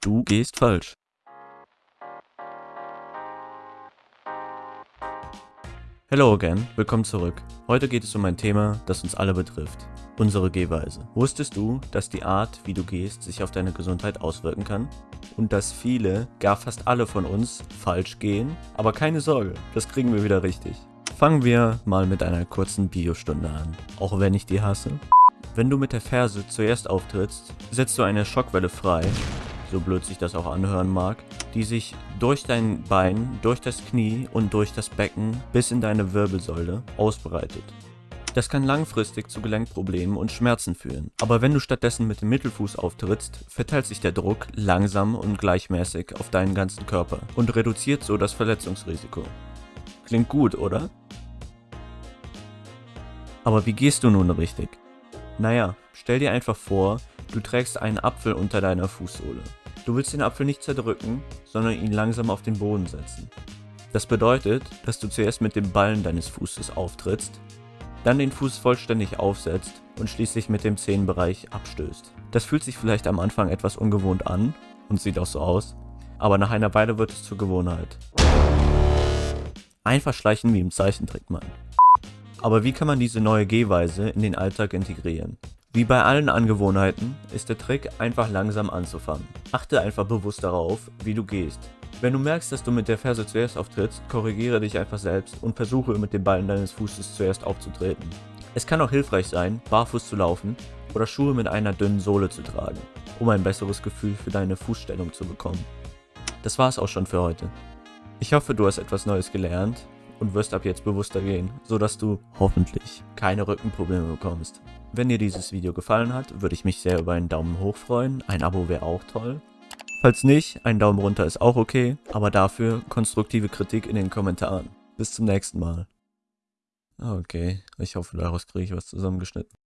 Du gehst falsch. Hello again, willkommen zurück. Heute geht es um ein Thema, das uns alle betrifft. Unsere Gehweise. Wusstest du, dass die Art, wie du gehst, sich auf deine Gesundheit auswirken kann? Und dass viele, gar fast alle von uns, falsch gehen? Aber keine Sorge, das kriegen wir wieder richtig. Fangen wir mal mit einer kurzen Biostunde an. Auch wenn ich die hasse. Wenn du mit der Ferse zuerst auftrittst, setzt du eine Schockwelle frei, so blöd sich das auch anhören mag, die sich durch dein Bein, durch das Knie und durch das Becken bis in deine Wirbelsäule ausbreitet. Das kann langfristig zu Gelenkproblemen und Schmerzen führen. Aber wenn du stattdessen mit dem Mittelfuß auftrittst, verteilt sich der Druck langsam und gleichmäßig auf deinen ganzen Körper und reduziert so das Verletzungsrisiko. Klingt gut, oder? Aber wie gehst du nun richtig? Naja, stell dir einfach vor, du trägst einen Apfel unter deiner Fußsohle. Du willst den Apfel nicht zerdrücken, sondern ihn langsam auf den Boden setzen. Das bedeutet, dass du zuerst mit dem Ballen deines Fußes auftrittst, dann den Fuß vollständig aufsetzt und schließlich mit dem Zehenbereich abstößt. Das fühlt sich vielleicht am Anfang etwas ungewohnt an und sieht auch so aus, aber nach einer Weile wird es zur Gewohnheit. Einfach schleichen wie im Zeichentrick, Mann. Aber wie kann man diese neue Gehweise in den Alltag integrieren? Wie bei allen Angewohnheiten ist der Trick einfach langsam anzufangen. Achte einfach bewusst darauf, wie du gehst. Wenn du merkst, dass du mit der Ferse zuerst auftrittst, korrigiere dich einfach selbst und versuche mit dem Ballen deines Fußes zuerst aufzutreten. Es kann auch hilfreich sein, barfuß zu laufen oder Schuhe mit einer dünnen Sohle zu tragen, um ein besseres Gefühl für deine Fußstellung zu bekommen. Das war's auch schon für heute. Ich hoffe, du hast etwas Neues gelernt und wirst ab jetzt bewusster gehen, sodass du hoffentlich keine Rückenprobleme bekommst. Wenn dir dieses Video gefallen hat, würde ich mich sehr über einen Daumen hoch freuen, ein Abo wäre auch toll. Falls nicht, ein Daumen runter ist auch okay, aber dafür konstruktive Kritik in den Kommentaren. Bis zum nächsten Mal. Okay, ich hoffe daraus kriege ich was zusammengeschnitten.